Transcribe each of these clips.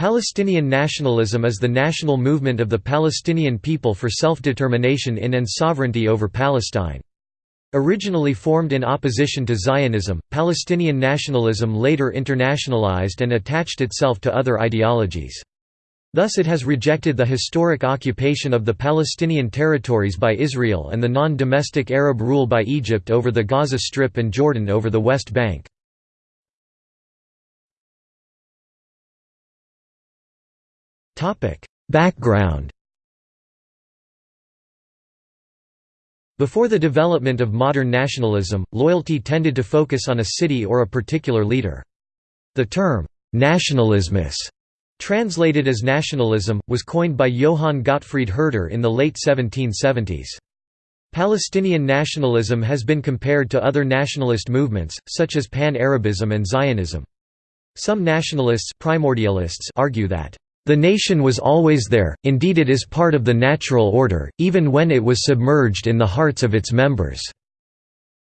Palestinian nationalism is the national movement of the Palestinian people for self-determination in and sovereignty over Palestine. Originally formed in opposition to Zionism, Palestinian nationalism later internationalized and attached itself to other ideologies. Thus it has rejected the historic occupation of the Palestinian territories by Israel and the non-domestic Arab rule by Egypt over the Gaza Strip and Jordan over the West Bank. Background Before the development of modern nationalism, loyalty tended to focus on a city or a particular leader. The term, «nationalismus» translated as nationalism, was coined by Johann Gottfried Herder in the late 1770s. Palestinian nationalism has been compared to other nationalist movements, such as Pan-Arabism and Zionism. Some nationalists primordialists argue that the nation was always there, indeed it is part of the natural order, even when it was submerged in the hearts of its members."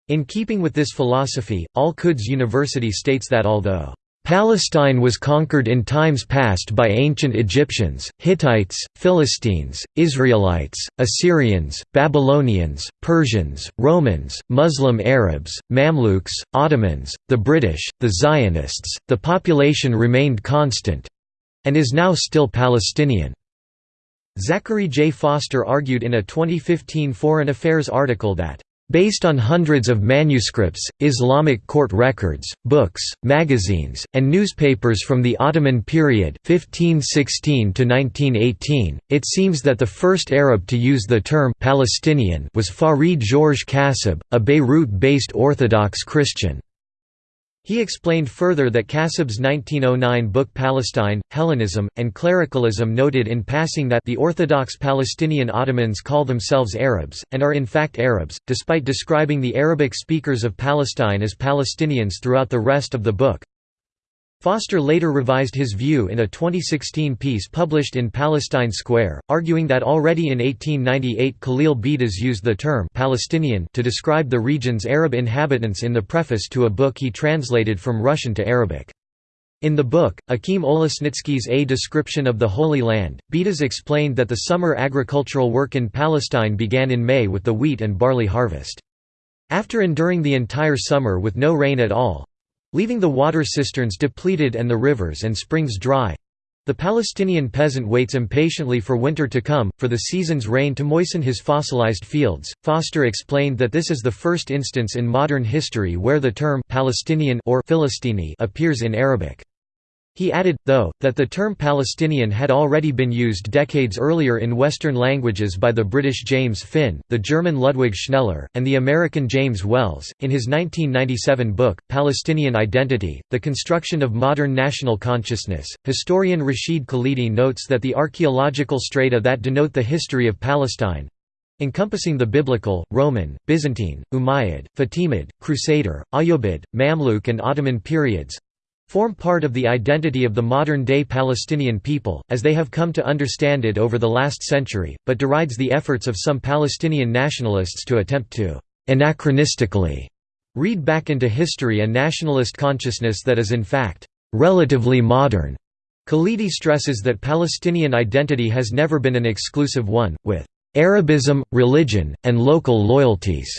In keeping with this philosophy, Al-Quds University states that although Palestine was conquered in times past by ancient Egyptians, Hittites, Philistines, Israelites, Assyrians, Babylonians, Persians, Romans, Muslim Arabs, Mamluks, Ottomans, the British, the Zionists, the population remained constant, and is now still Palestinian. Zachary J. Foster argued in a 2015 Foreign Affairs article that Based on hundreds of manuscripts, Islamic court records, books, magazines, and newspapers from the Ottoman period 1516 to 1918, it seems that the first Arab to use the term Palestinian was Farid Georges Kassab, a Beirut-based Orthodox Christian. He explained further that Kassab's 1909 book Palestine, Hellenism, and Clericalism noted in passing that the Orthodox Palestinian Ottomans call themselves Arabs, and are in fact Arabs, despite describing the Arabic speakers of Palestine as Palestinians throughout the rest of the book. Foster later revised his view in a 2016 piece published in Palestine Square, arguing that already in 1898 Khalil Bedas used the term Palestinian to describe the region's Arab inhabitants in the preface to a book he translated from Russian to Arabic. In the book, Akim Olesnitsky's A Description of the Holy Land, Bedas explained that the summer agricultural work in Palestine began in May with the wheat and barley harvest. After enduring the entire summer with no rain at all, Leaving the water cisterns depleted and the rivers and springs dry, the Palestinian peasant waits impatiently for winter to come, for the season's rain to moisten his fossilized fields. Foster explained that this is the first instance in modern history where the term Palestinian or Philistini appears in Arabic. He added, though, that the term Palestinian had already been used decades earlier in Western languages by the British James Finn, the German Ludwig Schneller, and the American James Wells. In his 1997 book, Palestinian Identity The Construction of Modern National Consciousness, historian Rashid Khalidi notes that the archaeological strata that denote the history of Palestine encompassing the Biblical, Roman, Byzantine, Umayyad, Fatimid, Crusader, Ayyubid, Mamluk and Ottoman periods form part of the identity of the modern-day Palestinian people, as they have come to understand it over the last century, but derides the efforts of some Palestinian nationalists to attempt to «anachronistically» read back into history a nationalist consciousness that is in fact «relatively modern». Khalidi stresses that Palestinian identity has never been an exclusive one, with «Arabism, religion, and local loyalties»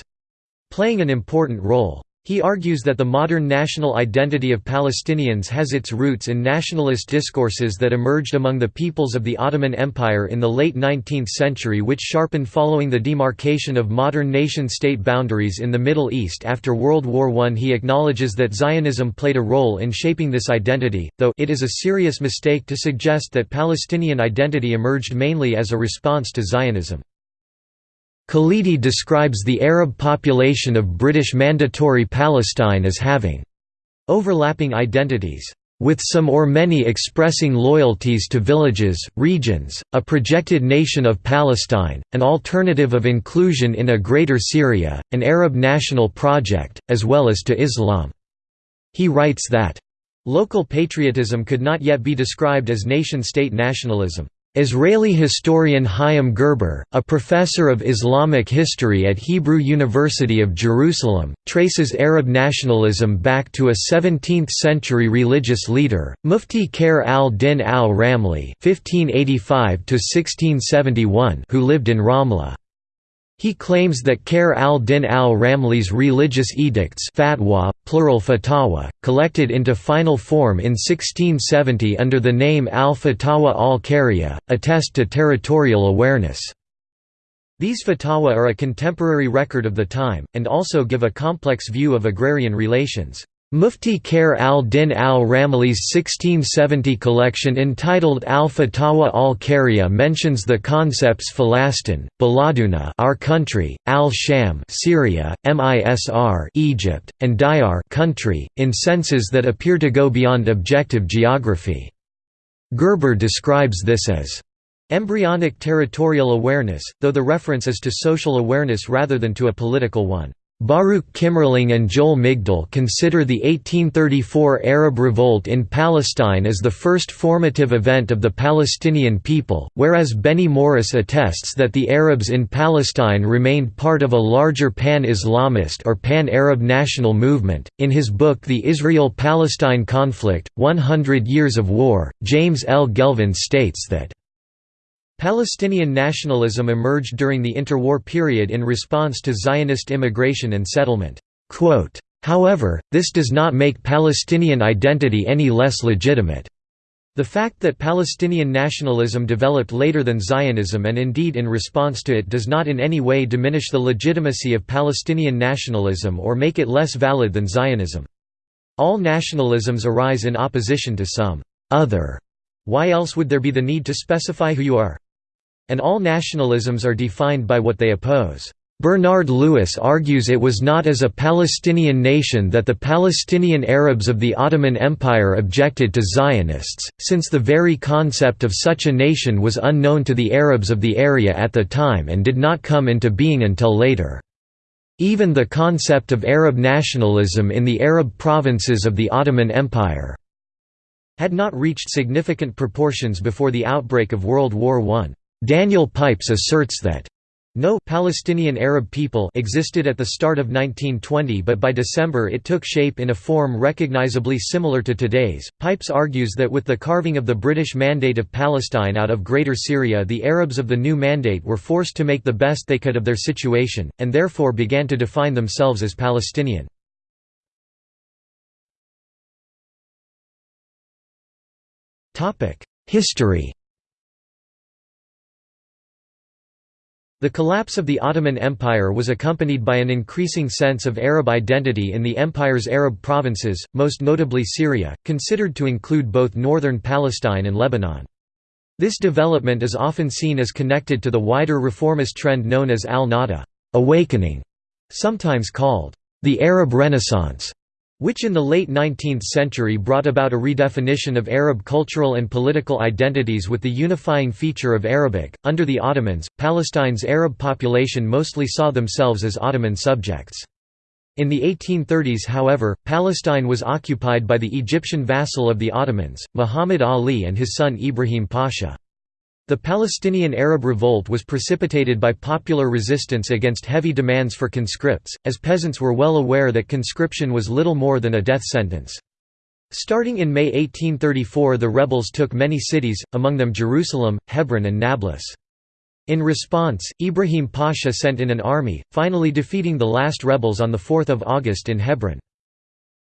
playing an important role. He argues that the modern national identity of Palestinians has its roots in nationalist discourses that emerged among the peoples of the Ottoman Empire in the late 19th century which sharpened following the demarcation of modern nation-state boundaries in the Middle East after World War I. He acknowledges that Zionism played a role in shaping this identity, though it is a serious mistake to suggest that Palestinian identity emerged mainly as a response to Zionism. Khalidi describes the Arab population of British Mandatory Palestine as having overlapping identities, with some or many expressing loyalties to villages, regions, a projected nation of Palestine, an alternative of inclusion in a Greater Syria, an Arab national project, as well as to Islam. He writes that, "...local patriotism could not yet be described as nation-state nationalism." Israeli historian Chaim Gerber, a professor of Islamic history at Hebrew University of Jerusalem, traces Arab nationalism back to a 17th-century religious leader, Mufti Khair al-Din al-Ramli who lived in Ramla. He claims that Khair al-Din al-Ramli's religious edicts fatwa, plural fatawa, collected into final form in 1670 under the name al-Fatawa al-Khariya, attest to territorial awareness. These fatawa are a contemporary record of the time, and also give a complex view of agrarian relations. Mufti Khair al-Din al-Ramli's 1670 collection entitled Al-Fatawa al-Khariya mentions the concepts Falastin, Baladuna our country, al-Sham Syria, Misr Egypt, and Diyar country, in senses that appear to go beyond objective geography. Gerber describes this as embryonic territorial awareness, though the reference is to social awareness rather than to a political one. Baruch Kimmerling and Joel Migdal consider the 1834 Arab Revolt in Palestine as the first formative event of the Palestinian people, whereas Benny Morris attests that the Arabs in Palestine remained part of a larger pan-Islamist or pan-Arab national movement. In his book The Israel-Palestine Conflict: 100 Years of War, James L. Gelvin states that Palestinian nationalism emerged during the interwar period in response to Zionist immigration and settlement. However, this does not make Palestinian identity any less legitimate. The fact that Palestinian nationalism developed later than Zionism and indeed in response to it does not in any way diminish the legitimacy of Palestinian nationalism or make it less valid than Zionism. All nationalisms arise in opposition to some other. Why else would there be the need to specify who you are? and all nationalisms are defined by what they oppose. Bernard Lewis argues it was not as a Palestinian nation that the Palestinian Arabs of the Ottoman Empire objected to Zionists, since the very concept of such a nation was unknown to the Arabs of the area at the time and did not come into being until later. Even the concept of Arab nationalism in the Arab provinces of the Ottoman Empire had not reached significant proportions before the outbreak of World War I. Daniel Pipes asserts that no Palestinian Arab people existed at the start of 1920 but by December it took shape in a form recognizably similar to today's. Pipes argues that with the carving of the British Mandate of Palestine out of Greater Syria the Arabs of the new mandate were forced to make the best they could of their situation, and therefore began to define themselves as Palestinian. History The collapse of the Ottoman Empire was accompanied by an increasing sense of Arab identity in the empire's Arab provinces, most notably Syria, considered to include both northern Palestine and Lebanon. This development is often seen as connected to the wider reformist trend known as al-Nahda awakening", sometimes called the Arab Renaissance which in the late 19th century brought about a redefinition of Arab cultural and political identities with the unifying feature of Arabic. Under the Ottomans, Palestine's Arab population mostly saw themselves as Ottoman subjects. In the 1830s however, Palestine was occupied by the Egyptian vassal of the Ottomans, Muhammad Ali and his son Ibrahim Pasha. The Palestinian Arab Revolt was precipitated by popular resistance against heavy demands for conscripts, as peasants were well aware that conscription was little more than a death sentence. Starting in May 1834 the rebels took many cities, among them Jerusalem, Hebron and Nablus. In response, Ibrahim Pasha sent in an army, finally defeating the last rebels on 4 August in Hebron.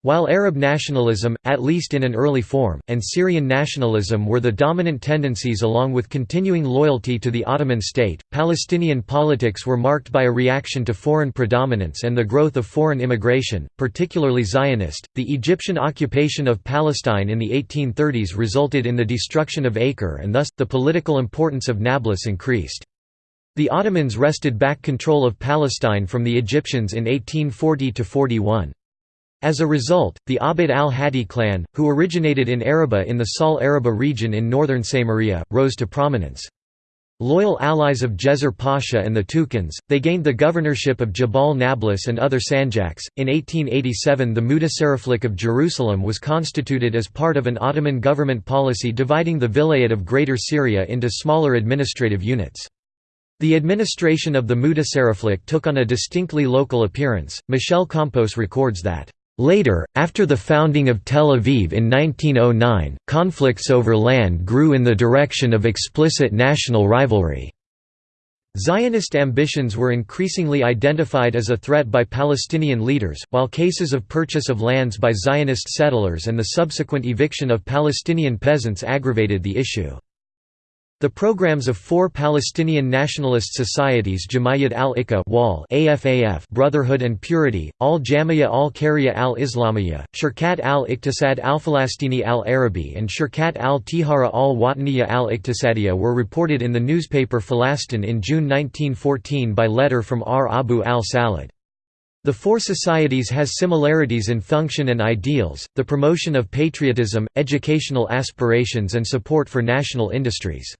While Arab nationalism, at least in an early form, and Syrian nationalism were the dominant tendencies along with continuing loyalty to the Ottoman state, Palestinian politics were marked by a reaction to foreign predominance and the growth of foreign immigration, particularly Zionist. The Egyptian occupation of Palestine in the 1830s resulted in the destruction of Acre and thus, the political importance of Nablus increased. The Ottomans wrested back control of Palestine from the Egyptians in 1840–41. As a result, the Abd al-Hadi clan, who originated in Araba in the Sal Araba region in northern Samaria, rose to prominence. Loyal allies of Djezzar Pasha and the Tukans, they gained the governorship of Jabal Nablus and other sanjaks. In 1887, the Mutasarriflik of Jerusalem was constituted as part of an Ottoman government policy dividing the Vilayet of Greater Syria into smaller administrative units. The administration of the Mutasarriflik took on a distinctly local appearance. Michelle Campos records that Later, after the founding of Tel Aviv in 1909, conflicts over land grew in the direction of explicit national rivalry. Zionist ambitions were increasingly identified as a threat by Palestinian leaders, while cases of purchase of lands by Zionist settlers and the subsequent eviction of Palestinian peasants aggravated the issue. The programs of four Palestinian nationalist societies Jamayyat al-Ikha AFAF Brotherhood and Purity, Al-Jamia al-Kariya al-Islamiyya, Shirkat al-Iqtisad al-Falastini al-Arabi and Shirkat al-Tihara al-Wataniya al-Iqtisadiyya were reported in the newspaper Falastin in June 1914 by letter from R. Abu al-Salad. The four societies has similarities in function and ideals, the promotion of patriotism, educational aspirations and support for national industries.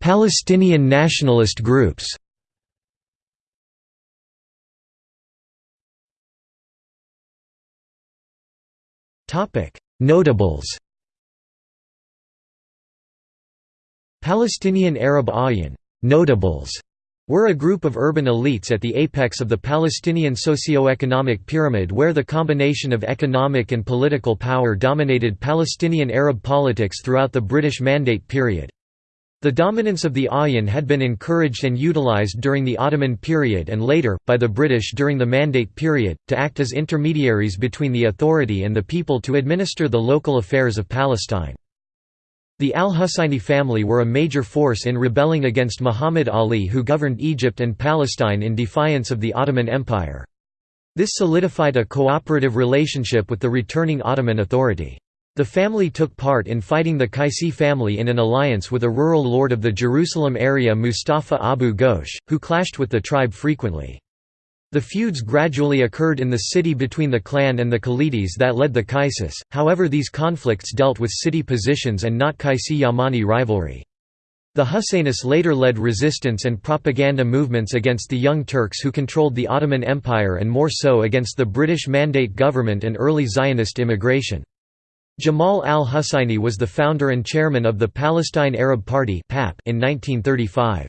Palestinian nationalist groups. Notables. Palestinian Arab Ayan notables were a group of urban elites at the apex of the Palestinian socio-economic pyramid where the combination of economic and political power dominated Palestinian Arab politics throughout the British Mandate period. The dominance of the Ayan had been encouraged and utilized during the Ottoman period and later, by the British during the Mandate period, to act as intermediaries between the authority and the people to administer the local affairs of Palestine. The al-Husayni family were a major force in rebelling against Muhammad Ali who governed Egypt and Palestine in defiance of the Ottoman Empire. This solidified a cooperative relationship with the returning Ottoman authority. The family took part in fighting the Qaisi family in an alliance with a rural lord of the Jerusalem area Mustafa Abu Ghosh, who clashed with the tribe frequently. The feuds gradually occurred in the city between the clan and the Khalides that led the Qaisis, however these conflicts dealt with city positions and not Qaisi-Yamani rivalry. The Husseinis later led resistance and propaganda movements against the Young Turks who controlled the Ottoman Empire and more so against the British Mandate government and early Zionist immigration. Jamal al-Husayni was the founder and chairman of the Palestine Arab Party in 1935.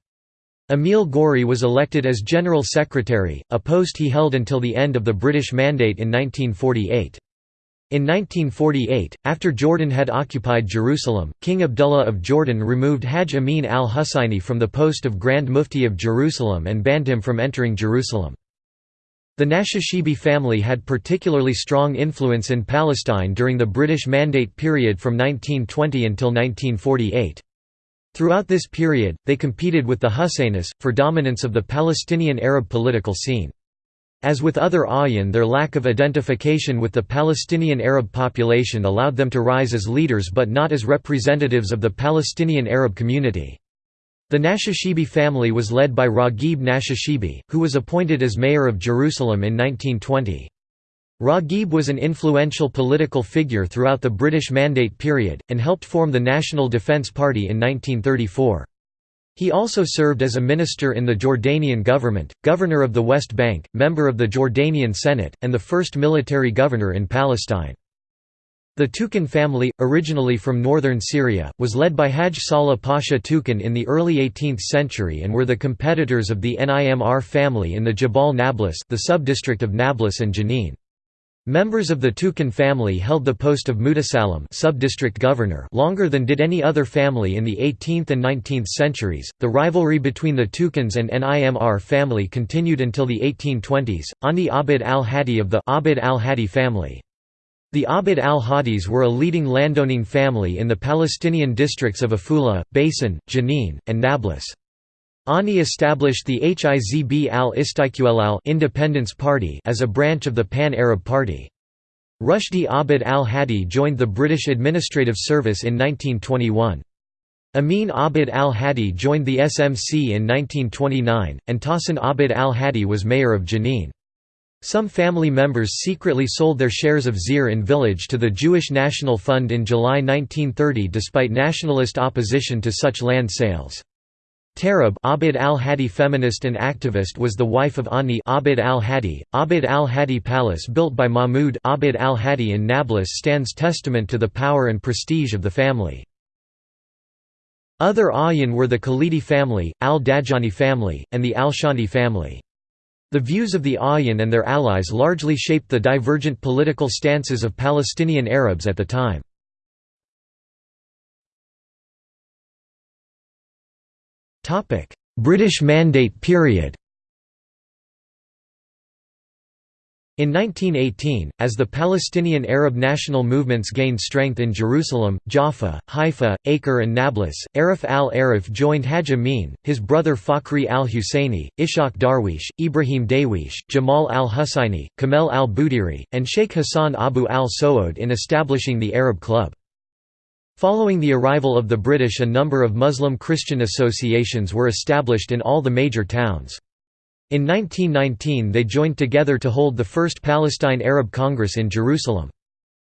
Emil Gori was elected as General Secretary, a post he held until the end of the British Mandate in 1948. In 1948, after Jordan had occupied Jerusalem, King Abdullah of Jordan removed Hajj Amin al-Husayni from the post of Grand Mufti of Jerusalem and banned him from entering Jerusalem. The Nashashibi family had particularly strong influence in Palestine during the British Mandate period from 1920 until 1948. Throughout this period, they competed with the Husseinis, for dominance of the Palestinian Arab political scene. As with other Ayan their lack of identification with the Palestinian Arab population allowed them to rise as leaders but not as representatives of the Palestinian Arab community. The Nashashibi family was led by Raghib Nashashibi, who was appointed as mayor of Jerusalem in 1920. Raghib was an influential political figure throughout the British Mandate period, and helped form the National Defence Party in 1934. He also served as a minister in the Jordanian government, governor of the West Bank, member of the Jordanian Senate, and the first military governor in Palestine. The Tukan family, originally from northern Syria, was led by Haj Salah Pasha Tukan in the early 18th century and were the competitors of the Nimr family in the Jabal Nablus the subdistrict of Nablus and Jenin. Members of the Tukan family held the post of Mutasalim subdistrict governor longer than did any other family in the 18th and 19th centuries. The rivalry between the Tukans and Nimr family continued until the 1820s. Ani Abd al-Hadi of the Abd al-Hadi family the Abd al-Hadis were a leading landowning family in the Palestinian districts of Afula, Beisan, Jenin, and Nablus. Ani established the Hizb al-Istiqlal Independence Party as a branch of the Pan-Arab Party. Rushdi Abd al-Hadi joined the British Administrative Service in 1921. Amin Abd al-Hadi joined the SMC in 1929, and Tahsin Abd al-Hadi was mayor of Jenin. Some family members secretly sold their shares of Zir in Village to the Jewish National Fund in July 1930 despite nationalist opposition to such land sales. Tarab Abid al-Hadi feminist and activist was the wife of Ani Abid al-Hadi. Abid al-Hadi Palace built by Mahmud Abid al-Hadi in Nablus stands testament to the power and prestige of the family. Other Ayan were the Khalidi family, al-Dajani family, and the al-Shandi family. The views of the Ayan and their allies largely shaped the divergent political stances of Palestinian Arabs at the time. British Mandate period In 1918, as the Palestinian Arab national movements gained strength in Jerusalem, Jaffa, Haifa, Acre and Nablus, Arif al-Arif joined Haj Amin, his brother Fakhri al-Husseini, Ishaq Darwish, Ibrahim Darwish, Jamal al-Husseini, Kamel al-Budiri, and Sheikh Hassan Abu al-Sood in establishing the Arab Club. Following the arrival of the British a number of Muslim Christian associations were established in all the major towns. In 1919 they joined together to hold the first Palestine Arab Congress in Jerusalem.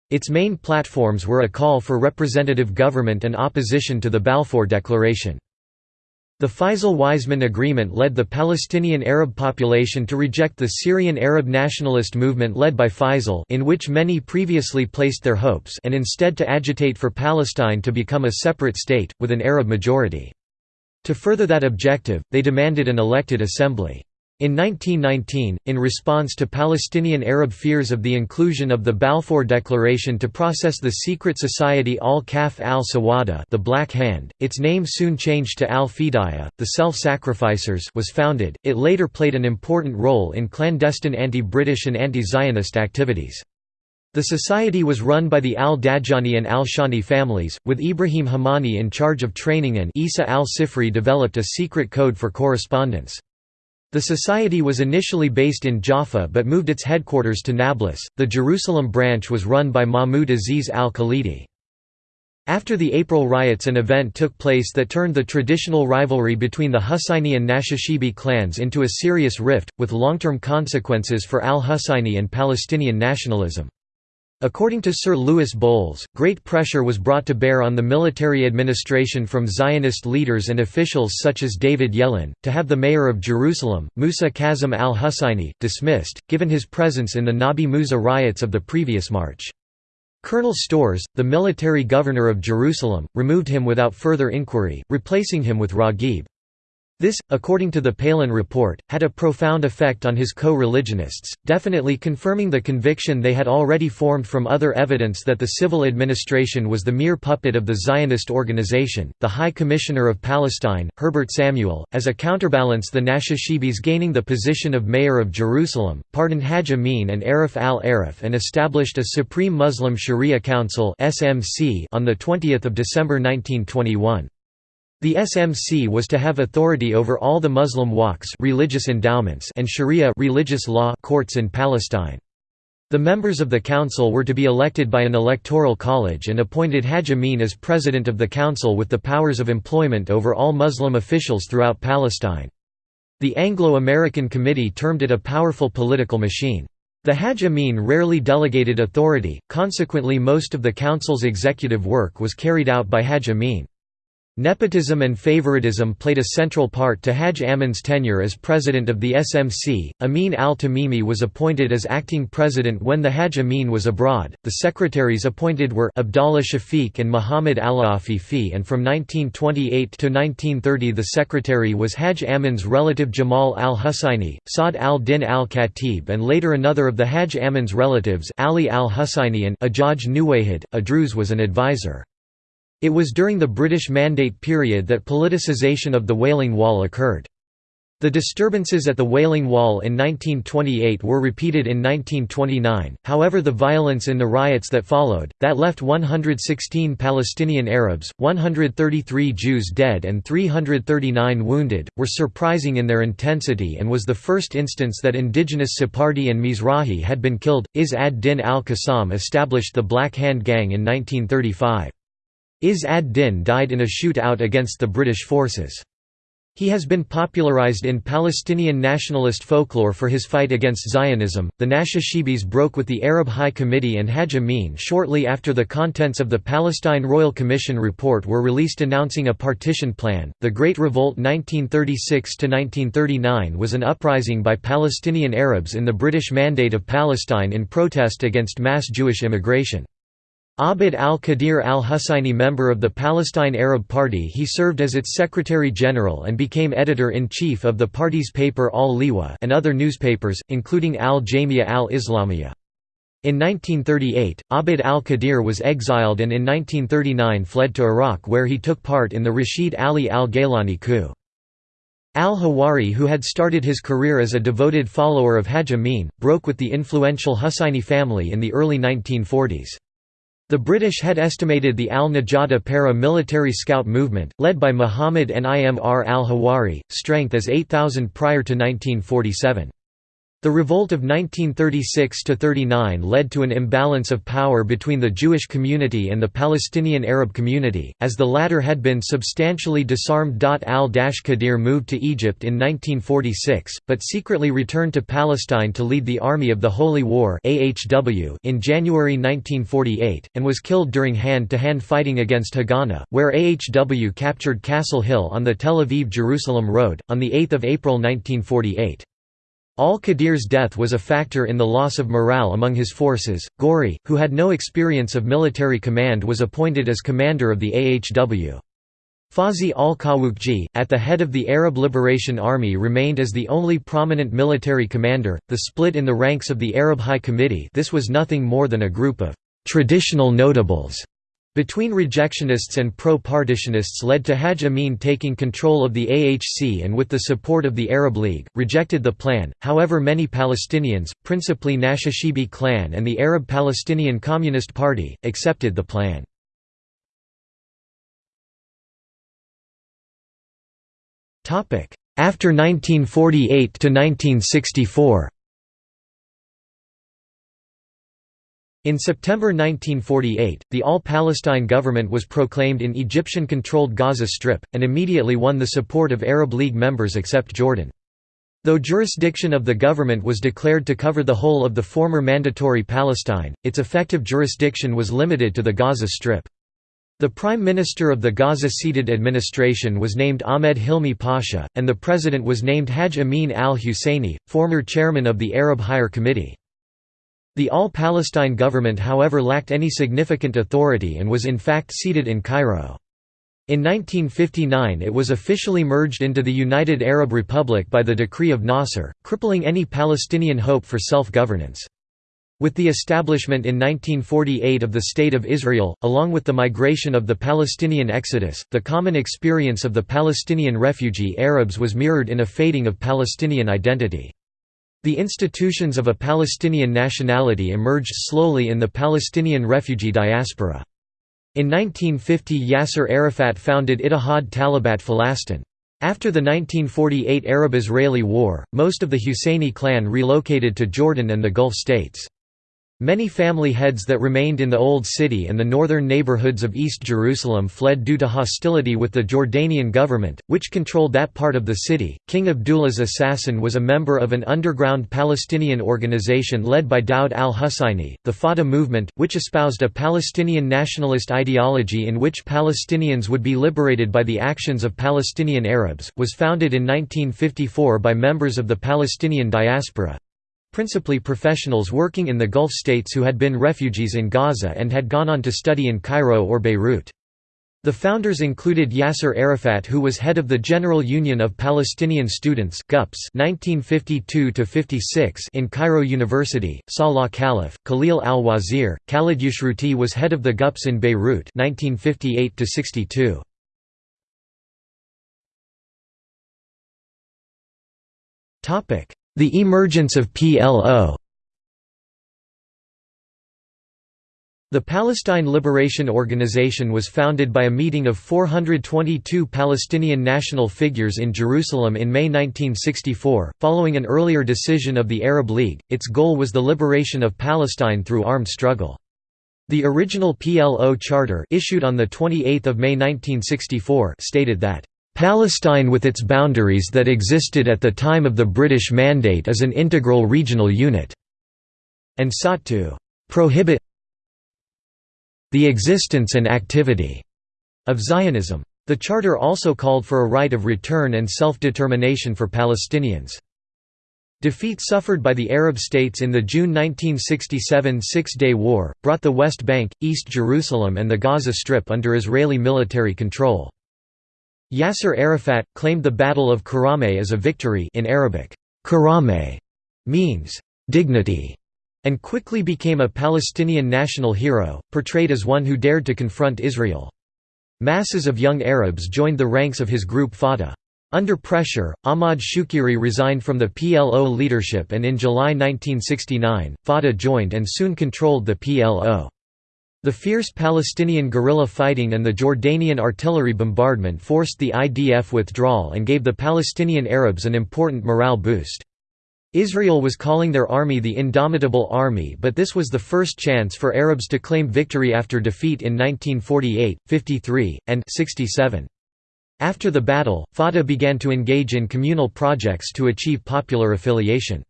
Its main platforms were a call for representative government and opposition to the Balfour Declaration. The Faisal-Weizmann Agreement led the Palestinian Arab population to reject the Syrian Arab nationalist movement led by Faisal in which many previously placed their hopes and instead to agitate for Palestine to become a separate state, with an Arab majority. To further that objective, they demanded an elected assembly. In 1919, in response to Palestinian Arab fears of the inclusion of the Balfour Declaration to process the secret society Al-Kaf al-Sawada the Black Hand, its name soon changed to Al-Fidaya, the Self-Sacrificers was founded. It later played an important role in clandestine anti-British and anti-Zionist activities. The society was run by the al-Dajjani and al-Shani families, with Ibrahim Hamani in charge of training and Isa al-Sifri developed a secret code for correspondence. The society was initially based in Jaffa but moved its headquarters to Nablus. The Jerusalem branch was run by Mahmoud Aziz al-Khalidi. After the April riots an event took place that turned the traditional rivalry between the Husayni and Nashashibi clans into a serious rift, with long-term consequences for al-Husayni and Palestinian nationalism. According to Sir Louis Bols, great pressure was brought to bear on the military administration from Zionist leaders and officials such as David Yellin, to have the mayor of Jerusalem, Musa Kazim al-Husayni, dismissed, given his presence in the Nabi Musa riots of the previous March. Colonel Storrs, the military governor of Jerusalem, removed him without further inquiry, replacing him with Raghib. This, according to the Palin report, had a profound effect on his co-religionists, definitely confirming the conviction they had already formed from other evidence that the civil administration was the mere puppet of the Zionist organization. The High Commissioner of Palestine, Herbert Samuel, as a counterbalance the Nashashibis gaining the position of mayor of Jerusalem, pardoned Haj Amin and Arif al-Arif and established a Supreme Muslim Sharia Council on the 20th of December 1921. The SMC was to have authority over all the Muslim waqfs religious endowments and Sharia religious law courts in Palestine. The members of the council were to be elected by an electoral college and appointed Haj Amin as president of the council with the powers of employment over all Muslim officials throughout Palestine. The Anglo-American Committee termed it a powerful political machine. The Haj Amin rarely delegated authority, consequently most of the council's executive work was carried out by Haj Amin. Nepotism and favoritism played a central part to Haj Amin's tenure as president of the SMC. Amin al-Tamimi was appointed as acting president when the Haj Amin was abroad. The secretaries appointed were Abdallah Shafiq and Muhammad al-Afifi and from 1928 to 1930 the secretary was Haj Amin's relative Jamal al-Husayni, Saad al-Din al-Khatib and later another of the Haj Amin's relatives Ali al-Husayni and Ajaj Nuwayhid, a Druze was an advisor. It was during the British Mandate period that politicization of the Wailing Wall occurred. The disturbances at the Wailing Wall in 1928 were repeated in 1929, however the violence in the riots that followed, that left 116 Palestinian Arabs, 133 Jews dead and 339 wounded, were surprising in their intensity and was the first instance that indigenous Sephardi and Mizrahi had been killed. Iz ad-Din al-Qassam established the Black Hand Gang in 1935. Iz ad-Din died in a shoot-out against the British forces. He has been popularized in Palestinian nationalist folklore for his fight against Zionism. The Nashashibis broke with the Arab High Committee and Haj Amin shortly after the contents of the Palestine Royal Commission report were released announcing a partition plan. The Great Revolt 1936 1939 was an uprising by Palestinian Arabs in the British Mandate of Palestine in protest against mass Jewish immigration. Abd al-Qadir al-Husseini member of the Palestine Arab Party he served as its Secretary-General and became editor-in-chief of the party's paper Al-Liwa and other newspapers, including Al-Jamia al-Islamiyya. In 1938, Abd al-Qadir was exiled and in 1939 fled to Iraq where he took part in the Rashid Ali al-Gaylani coup. Al-Hawari who had started his career as a devoted follower of Haj Amin, broke with the influential Husseini family in the early 1940s. The British had estimated the al-Najada para-military scout movement, led by Muhammad Nimr al-Hawari, strength as 8,000 prior to 1947. The revolt of 1936–39 led to an imbalance of power between the Jewish community and the Palestinian Arab community, as the latter had been substantially disarmed. Al-Qadir moved to Egypt in 1946, but secretly returned to Palestine to lead the Army of the Holy War in January 1948, and was killed during hand-to-hand -hand fighting against Haganah, where AHW captured Castle Hill on the Tel Aviv-Jerusalem road, on 8 April 1948. Al-Qadir's death was a factor in the loss of morale among his forces. Gori, who had no experience of military command was appointed as commander of the AHW. Fawzi al-Qawuqji, at the head of the Arab Liberation Army remained as the only prominent military commander. The split in the ranks of the Arab High Committee this was nothing more than a group of «traditional notables» between rejectionists and pro-partitionists led to Haj Amin taking control of the AHC and with the support of the Arab League, rejected the plan, however many Palestinians, principally Nashashibi clan and the Arab Palestinian Communist Party, accepted the plan. After 1948 In September 1948, the All-Palestine government was proclaimed in Egyptian-controlled Gaza Strip, and immediately won the support of Arab League members except Jordan. Though jurisdiction of the government was declared to cover the whole of the former Mandatory Palestine, its effective jurisdiction was limited to the Gaza Strip. The Prime Minister of the Gaza-seated administration was named Ahmed Hilmi Pasha, and the President was named Haj Amin al-Husseini, former chairman of the Arab Higher Committee. The All-Palestine government however lacked any significant authority and was in fact seated in Cairo. In 1959 it was officially merged into the United Arab Republic by the decree of Nasser, crippling any Palestinian hope for self-governance. With the establishment in 1948 of the State of Israel, along with the migration of the Palestinian exodus, the common experience of the Palestinian refugee Arabs was mirrored in a fading of Palestinian identity. The institutions of a Palestinian nationality emerged slowly in the Palestinian refugee diaspora. In 1950 Yasser Arafat founded Ittihad Talabat Falastin. After the 1948 Arab-Israeli War, most of the Husseini clan relocated to Jordan and the Gulf states. Many family heads that remained in the Old City and the northern neighborhoods of East Jerusalem fled due to hostility with the Jordanian government, which controlled that part of the city. King Abdullah's assassin was a member of an underground Palestinian organization led by Daoud al Husseini, the Fatah movement, which espoused a Palestinian nationalist ideology in which Palestinians would be liberated by the actions of Palestinian Arabs, was founded in 1954 by members of the Palestinian diaspora, principally professionals working in the Gulf states who had been refugees in Gaza and had gone on to study in Cairo or Beirut. The founders included Yasser Arafat who was head of the General Union of Palestinian Students GUPS 1952 in Cairo University, Salah Khalif, Khalil al-Wazir, Khalid Yashruti was head of the GUPS in Beirut 1958 -62. The emergence of PLO The Palestine Liberation Organization was founded by a meeting of 422 Palestinian national figures in Jerusalem in May 1964, following an earlier decision of the Arab League. Its goal was the liberation of Palestine through armed struggle. The original PLO charter issued on the 28th of May 1964 stated that Palestine with its boundaries that existed at the time of the British Mandate is an integral regional unit", and sought to «prohibit the existence and activity» of Zionism. The charter also called for a right of return and self-determination for Palestinians. Defeat suffered by the Arab states in the June 1967 Six-Day War, brought the West Bank, East Jerusalem and the Gaza Strip under Israeli military control. Yasser Arafat, claimed the Battle of Karameh as a victory in Arabic, Karameh means, dignity, and quickly became a Palestinian national hero, portrayed as one who dared to confront Israel. Masses of young Arabs joined the ranks of his group Fatah. Under pressure, Ahmad Shukeiri resigned from the PLO leadership and in July 1969, Fatah joined and soon controlled the PLO. The fierce Palestinian guerrilla fighting and the Jordanian artillery bombardment forced the IDF withdrawal and gave the Palestinian Arabs an important morale boost. Israel was calling their army the Indomitable Army but this was the first chance for Arabs to claim victory after defeat in 1948, 53, and 67. After the battle, Fatah began to engage in communal projects to achieve popular affiliation.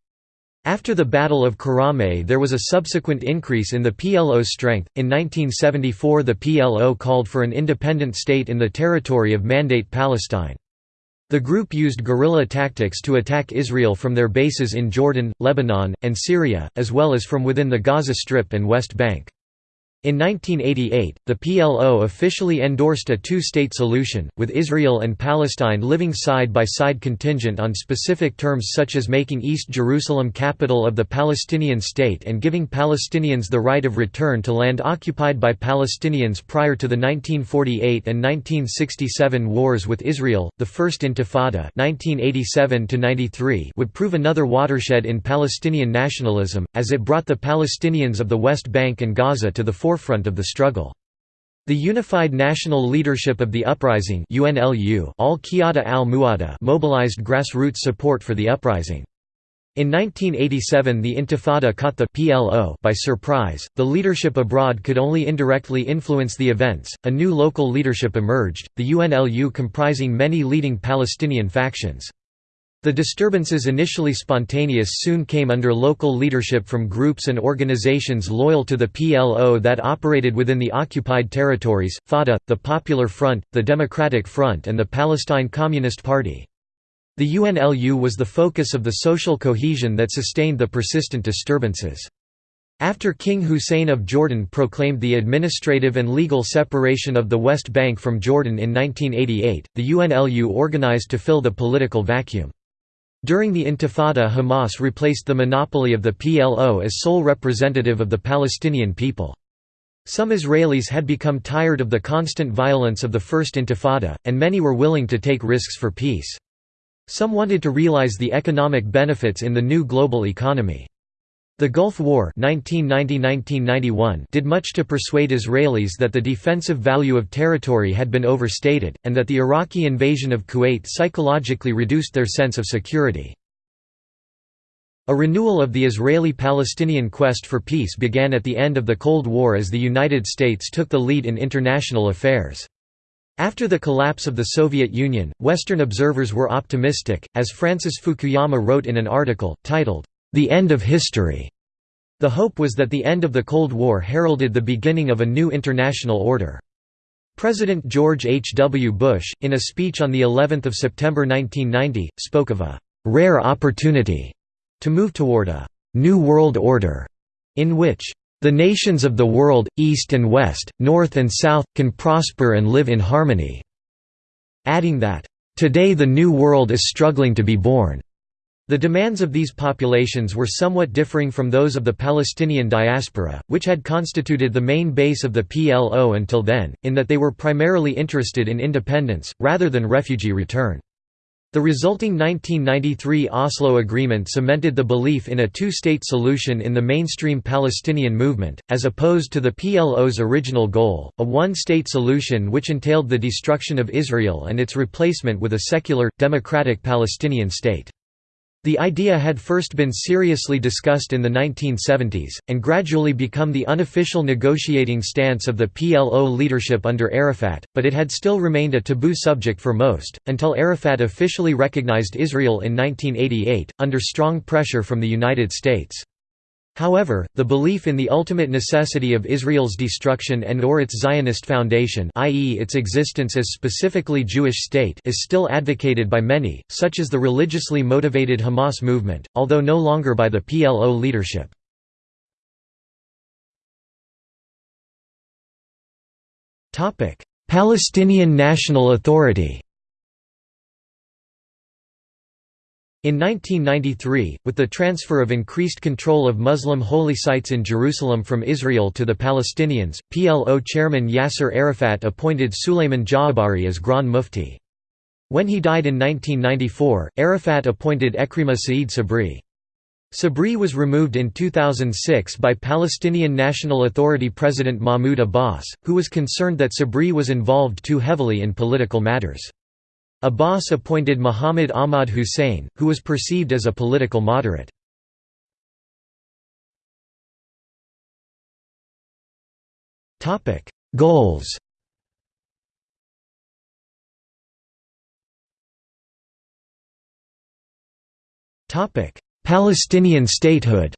After the Battle of Karameh there was a subsequent increase in the PLO's strength. In 1974 the PLO called for an independent state in the territory of Mandate Palestine. The group used guerrilla tactics to attack Israel from their bases in Jordan, Lebanon, and Syria, as well as from within the Gaza Strip and West Bank. In 1988, the PLO officially endorsed a two-state solution, with Israel and Palestine living side by side contingent on specific terms such as making East Jerusalem capital of the Palestinian state and giving Palestinians the right of return to land occupied by Palestinians prior to the 1948 and 1967 wars with Israel. The First Intifada (1987–93) would prove another watershed in Palestinian nationalism, as it brought the Palestinians of the West Bank and Gaza to the forefront forefront of the struggle. The Unified National Leadership of the Uprising UNLU al al mobilized grassroots support for the uprising. In 1987 the Intifada caught the PLO by surprise, the leadership abroad could only indirectly influence the events, a new local leadership emerged, the UNLU comprising many leading Palestinian factions. The disturbances initially spontaneous soon came under local leadership from groups and organizations loyal to the PLO that operated within the occupied territories, Fatah, the Popular Front, the Democratic Front and the Palestine Communist Party. The UNLU was the focus of the social cohesion that sustained the persistent disturbances. After King Hussein of Jordan proclaimed the administrative and legal separation of the West Bank from Jordan in 1988, the UNLU organized to fill the political vacuum. During the Intifada Hamas replaced the monopoly of the PLO as sole representative of the Palestinian people. Some Israelis had become tired of the constant violence of the First Intifada, and many were willing to take risks for peace. Some wanted to realize the economic benefits in the new global economy. The Gulf War 1990 did much to persuade Israelis that the defensive value of territory had been overstated, and that the Iraqi invasion of Kuwait psychologically reduced their sense of security. A renewal of the Israeli-Palestinian quest for peace began at the end of the Cold War as the United States took the lead in international affairs. After the collapse of the Soviet Union, Western observers were optimistic, as Francis Fukuyama wrote in an article, titled, the end of history. The hope was that the end of the Cold War heralded the beginning of a new international order. President George H. W. Bush, in a speech on of September 1990, spoke of a «rare opportunity» to move toward a «new world order» in which «the nations of the world, East and West, North and South, can prosper and live in harmony», adding that «today the new world is struggling to be born». The demands of these populations were somewhat differing from those of the Palestinian diaspora, which had constituted the main base of the PLO until then, in that they were primarily interested in independence, rather than refugee return. The resulting 1993 Oslo Agreement cemented the belief in a two-state solution in the mainstream Palestinian movement, as opposed to the PLO's original goal, a one-state solution which entailed the destruction of Israel and its replacement with a secular, democratic Palestinian state. The idea had first been seriously discussed in the 1970s, and gradually become the unofficial negotiating stance of the PLO leadership under Arafat, but it had still remained a taboo subject for most, until Arafat officially recognized Israel in 1988, under strong pressure from the United States. However, the belief in the ultimate necessity of Israel's destruction and or its Zionist foundation i.e. its existence as specifically Jewish state is still advocated by many, such as the religiously motivated Hamas movement, although no longer by the PLO leadership. Palestinian National Authority In 1993, with the transfer of increased control of Muslim holy sites in Jerusalem from Israel to the Palestinians, PLO chairman Yasser Arafat appointed Sulayman Jaabari as Grand Mufti. When he died in 1994, Arafat appointed Ekrima Saeed Sabri. Sabri was removed in 2006 by Palestinian National Authority President Mahmoud Abbas, who was concerned that Sabri was involved too heavily in political matters. Abbas appointed Muhammad Ahmad Hussein, who was perceived as a political moderate. Goals Palestinian statehood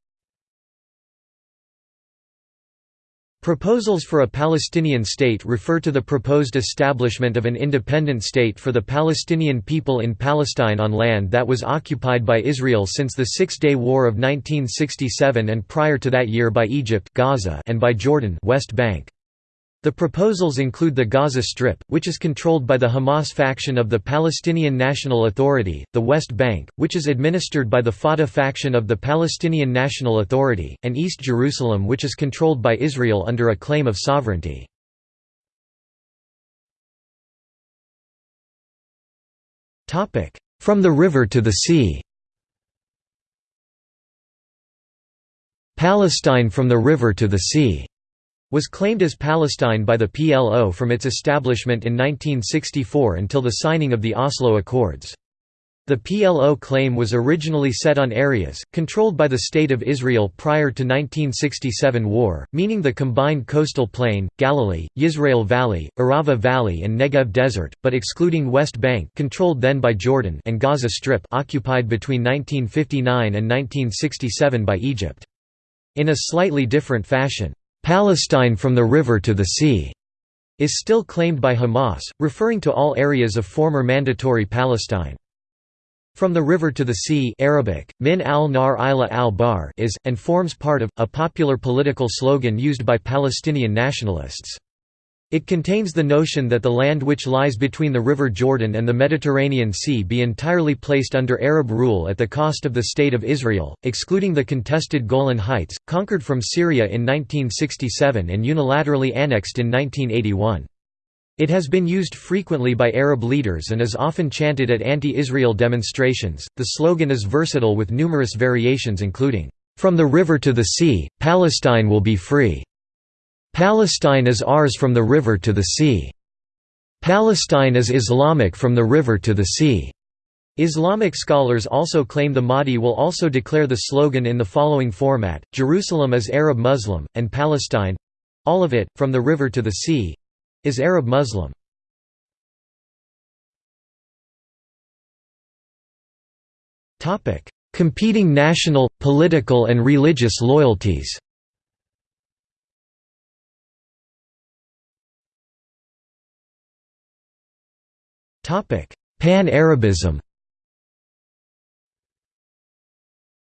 Proposals for a Palestinian state refer to the proposed establishment of an independent state for the Palestinian people in Palestine on land that was occupied by Israel since the Six-Day War of 1967 and prior to that year by Egypt Gaza and by Jordan West Bank. The proposals include the Gaza Strip, which is controlled by the Hamas faction of the Palestinian National Authority, the West Bank, which is administered by the Fatah faction of the Palestinian National Authority, and East Jerusalem which is controlled by Israel under a claim of sovereignty. From the river to the sea. Palestine from the river to the sea was claimed as Palestine by the PLO from its establishment in 1964 until the signing of the Oslo Accords. The PLO claim was originally set on areas, controlled by the State of Israel prior to 1967 war, meaning the combined coastal plain, Galilee, Yisrael Valley, Arava Valley and Negev Desert, but excluding West Bank controlled then by Jordan and Gaza Strip occupied between 1959 and 1967 by Egypt. In a slightly different fashion, Palestine from the river to the sea is still claimed by Hamas, referring to all areas of former Mandatory Palestine. From the river to the sea Arabic, min al-nar ila al-bar is, and forms part of, a popular political slogan used by Palestinian nationalists. It contains the notion that the land which lies between the River Jordan and the Mediterranean Sea be entirely placed under Arab rule at the cost of the State of Israel, excluding the contested Golan Heights, conquered from Syria in 1967 and unilaterally annexed in 1981. It has been used frequently by Arab leaders and is often chanted at anti-Israel demonstrations. The slogan is versatile with numerous variations including, "From the river to the sea, Palestine will be free." Palestine is ours from the river to the sea. Palestine is Islamic from the river to the sea. Islamic scholars also claim the Mahdi will also declare the slogan in the following format, Jerusalem is Arab Muslim, and Palestine—all of it, from the river to the sea—is Arab Muslim. Competing national, political and religious loyalties Pan-Arabism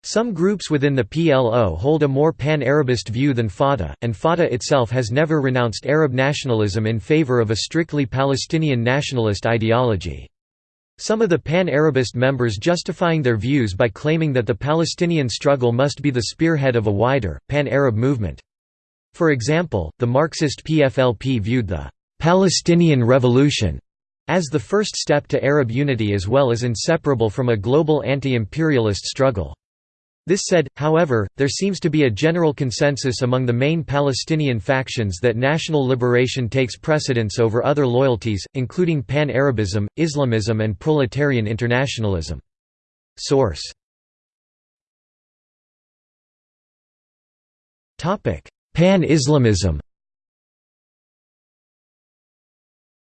Some groups within the PLO hold a more pan-Arabist view than Fatah, and Fatah itself has never renounced Arab nationalism in favor of a strictly Palestinian nationalist ideology. Some of the pan-Arabist members justifying their views by claiming that the Palestinian struggle must be the spearhead of a wider, pan-Arab movement. For example, the Marxist PFLP viewed the «Palestinian Revolution» As the first step to Arab unity as well as inseparable from a global anti-imperialist struggle. This said, however, there seems to be a general consensus among the main Palestinian factions that national liberation takes precedence over other loyalties, including pan-Arabism, Islamism and proletarian internationalism. Source Pan-Islamism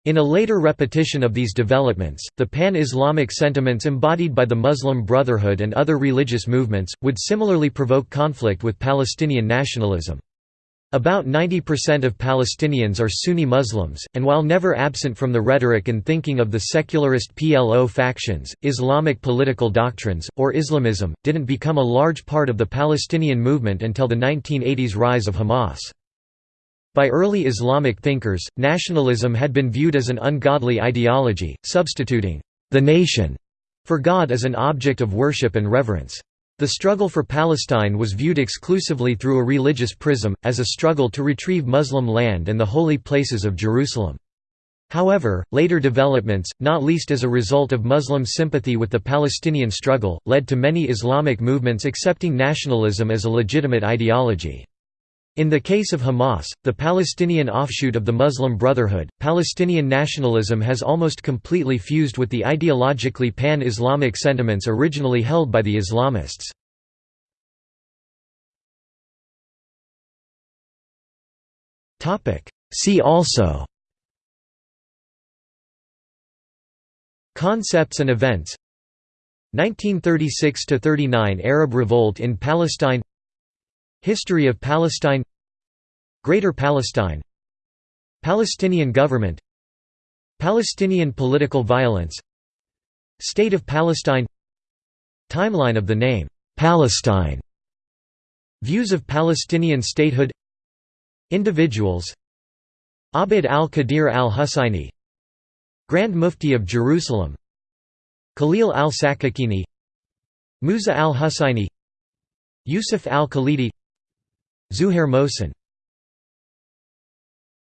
In a later repetition of these developments, the pan-Islamic sentiments embodied by the Muslim Brotherhood and other religious movements, would similarly provoke conflict with Palestinian nationalism. About 90% of Palestinians are Sunni Muslims, and while never absent from the rhetoric and thinking of the secularist PLO factions, Islamic political doctrines, or Islamism, didn't become a large part of the Palestinian movement until the 1980s rise of Hamas. By early Islamic thinkers, nationalism had been viewed as an ungodly ideology, substituting the nation for God as an object of worship and reverence. The struggle for Palestine was viewed exclusively through a religious prism, as a struggle to retrieve Muslim land and the holy places of Jerusalem. However, later developments, not least as a result of Muslim sympathy with the Palestinian struggle, led to many Islamic movements accepting nationalism as a legitimate ideology. In the case of Hamas, the Palestinian offshoot of the Muslim Brotherhood, Palestinian nationalism has almost completely fused with the ideologically pan-Islamic sentiments originally held by the Islamists. See also Concepts and events 1936–39 Arab Revolt in Palestine History of Palestine Greater Palestine Palestinian government Palestinian political violence State of Palestine Timeline of the name, Palestine Views of Palestinian statehood Individuals Abd al-Qadir al-Husayni Grand Mufti of Jerusalem Khalil al-Sakakini Musa al-Husayni Yusuf al-Khalidi Zuhair Mohsen